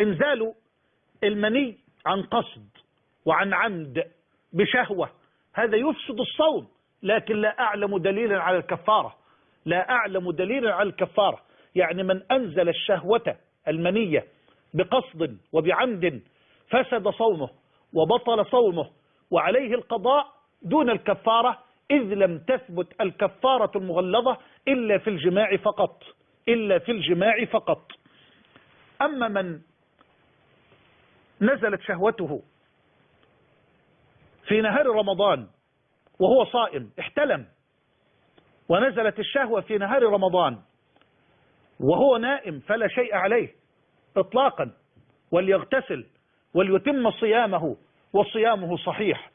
انزال المني عن قصد وعن عمد بشهوة. هذا يفسد الصوم لكن لا أعلم دليلا على الكفارة. لا أعلم دليلا على الكفارة. يعني من أنزل الشهوة المنية بقصد وبعمد فسد صومه وبطل صومه وعليه القضاء دون الكفارة إذ لم تثبت الكفارة المغلظة إلا في الجماع فقط. إلا في الجماع فقط. أما من نزلت شهوته في نهار رمضان وهو صائم احتلم. ونزلت الشهوة في نهار رمضان وهو نائم فلا شيء عليه اطلاقا وليغتسل وليتم صيامه وصيامه صحيح.